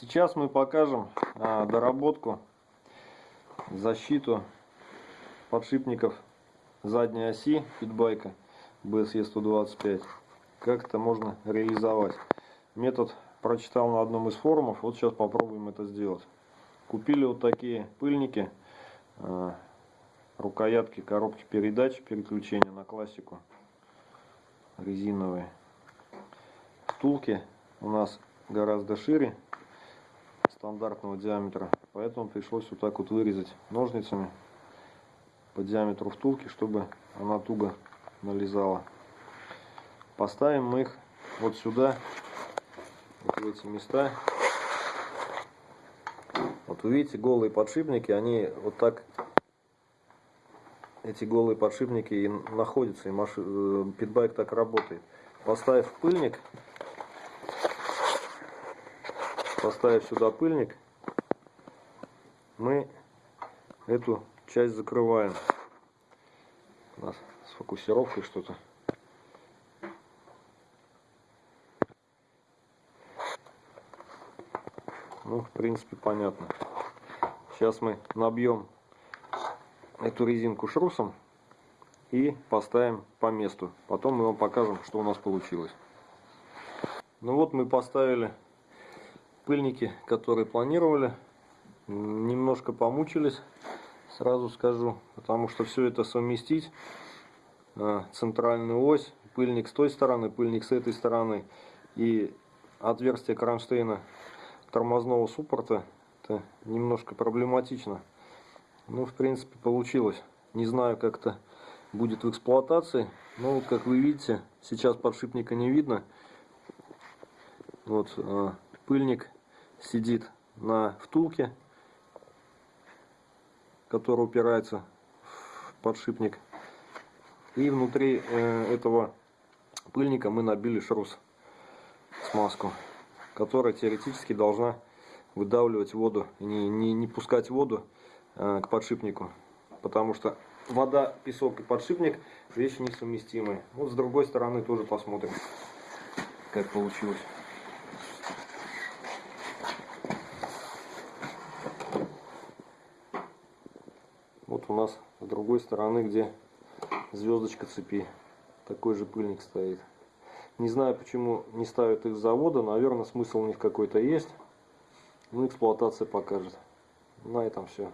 Сейчас мы покажем а, доработку, защиту подшипников задней оси питбайка BSE 125. Как это можно реализовать. Метод прочитал на одном из форумов, вот сейчас попробуем это сделать. Купили вот такие пыльники, а, рукоятки коробки передач, переключения на классику резиновые. Втулки у нас гораздо шире стандартного диаметра, поэтому пришлось вот так вот вырезать ножницами по диаметру втулки, чтобы она туго налезала. Поставим мы их вот сюда, вот в эти места. Вот вы видите, голые подшипники, они вот так, эти голые подшипники и находятся, и маши, э, питбайк так работает. Поставив пыльник, поставив сюда пыльник, мы эту часть закрываем. У нас с фокусировкой что-то. Ну, в принципе, понятно. Сейчас мы набьем эту резинку шрусом и поставим по месту. Потом мы вам покажем, что у нас получилось. Ну вот мы поставили пыльники, которые планировали, немножко помучились, сразу скажу, потому что все это совместить, э, центральную ось, пыльник с той стороны, пыльник с этой стороны и отверстие кронштейна тормозного суппорта, это немножко проблематично. Ну, в принципе, получилось. Не знаю, как это будет в эксплуатации. Но вот, как вы видите, сейчас подшипника не видно. Вот, э, пыльник сидит на втулке, который упирается в подшипник. И внутри э, этого пыльника мы набили шрус, смазку, которая теоретически должна выдавливать воду, не, не, не пускать воду э, к подшипнику. Потому что вода, песок и подшипник вещи несовместимые. Вот с другой стороны тоже посмотрим, как получилось. Вот у нас с другой стороны, где звездочка цепи, такой же пыльник стоит. Не знаю, почему не ставят их с завода, наверное, смысл у них какой-то есть. Ну, эксплуатация покажет. На этом все.